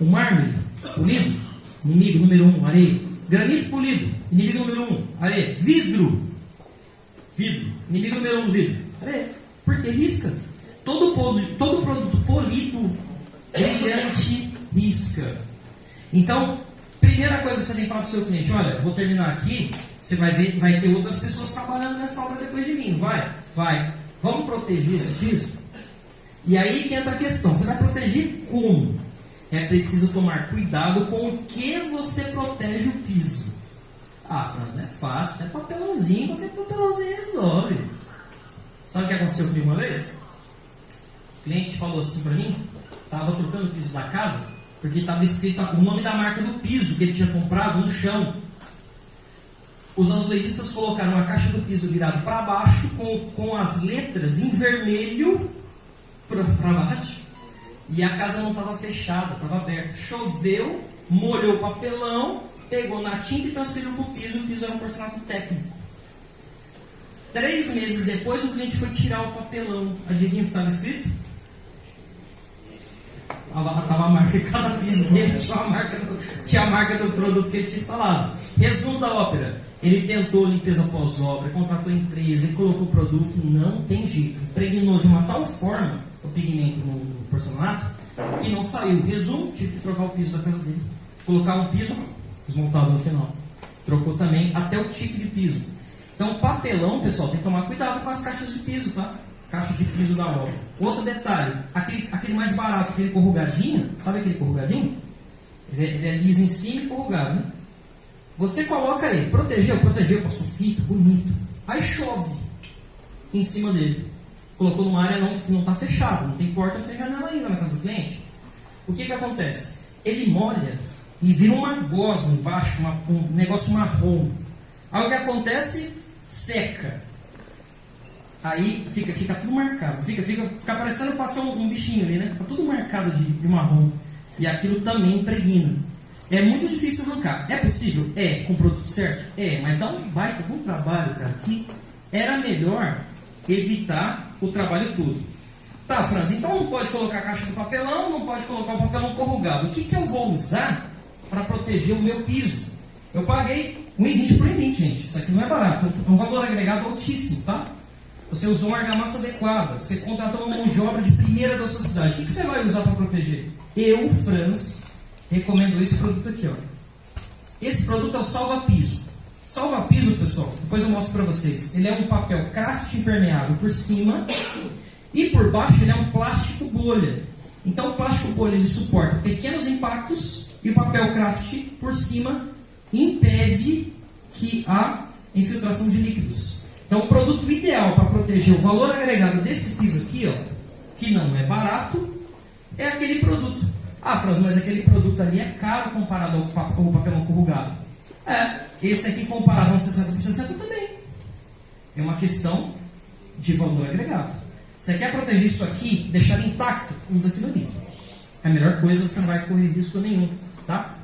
O mármore polido, inimigo número um, areia. Granito polido, inimigo número um, areia. Vidro, vidro, inimigo número um, vidro, areia. Porque risca. Todo, todo produto polido, brilhante, risca. Então, primeira coisa que você tem que falar para o seu cliente, olha, vou terminar aqui, você vai ver, vai ter outras pessoas trabalhando nessa obra depois de mim, vai, vai. Vamos proteger esse piso? E aí que entra a questão, você vai proteger como? É preciso tomar cuidado com o que você protege o piso. Ah, Franz, não é fácil, é papelãozinho, qualquer papelãozinho resolve. Sabe o que aconteceu comigo uma vez? O cliente falou assim para mim, estava trocando o piso da casa, porque estava escrito o nome da marca do piso que ele tinha comprado no chão. Os azulejistas colocaram a caixa do piso virado para baixo, com, com as letras em vermelho para baixo, e a casa não estava fechada, estava aberta. Choveu, molhou o papelão, pegou na tinta e transferiu para o piso. O piso era um porcelanato técnico. Três meses depois, o cliente foi tirar o papelão. Adivinha o que estava escrito? Estava a marca de cada piso dele, tinha a, marca do, tinha a marca do produto que ele tinha instalado. Resumo da ópera. Ele tentou limpeza pós-obra, contratou empresa, colocou o produto, não tem jeito. Impregnou de uma tal forma o pigmento no porcelanato que não saiu. Resumo, tive que trocar o piso da casa dele. Colocar um piso desmontado no final. Trocou também até o tipo de piso. Então, papelão, pessoal, tem que tomar cuidado com as caixas de piso, tá? Caixa de piso da obra. Outro detalhe, aquele, aquele mais barato, aquele corrugadinho, sabe aquele corrugadinho? Ele é, ele é liso em cima e corrugado, né? Você coloca ele, protegeu, protegeu, passou fita, bonito. Aí chove em cima dele. Colocou numa área não, que não está fechada, não tem porta, não tem janela ainda na casa do cliente. O que, que acontece? Ele molha e vira uma gosma embaixo, uma, um negócio marrom. Aí o que acontece? Seca. Aí fica, fica tudo marcado. Fica, fica, fica parecendo passar um, um bichinho ali, né? Fica tudo marcado de, de marrom. E aquilo também impregna. É muito difícil arrancar. É possível? É, com o produto certo? É, mas dá um baita de um trabalho, cara, que era melhor evitar o trabalho todo. Tá, Franz, então não pode colocar caixa de papelão, não pode colocar o papelão corrugado. O que, que eu vou usar para proteger o meu piso? Eu paguei 1,20 por 1,20, gente. Isso aqui não é barato. É um valor agregado altíssimo, tá? Você usou uma argamassa adequada. Você contratou uma mão de obra de primeira da sua cidade. O que, que você vai usar para proteger? Eu, Franz, recomendo esse produto aqui. Ó. Esse produto é o salva-piso. Salva-piso, pessoal, depois eu mostro para vocês. Ele é um papel craft impermeável por cima e por baixo ele é um plástico bolha. Então o plástico bolha ele suporta pequenos impactos e o papel craft por cima impede que a infiltração de líquidos. Então o produto ideal para proteger o valor agregado desse piso aqui, ó, que não é barato, é aquele produto. Ah, Franz, mas aquele produto ali é caro comparado ao papelão corrugado. É, esse aqui comparado a um 60 por 60 também. É uma questão de valor agregado. Você quer proteger isso aqui, deixar intacto, usa aquilo ali. É a melhor coisa, você não vai correr risco nenhum. Tá?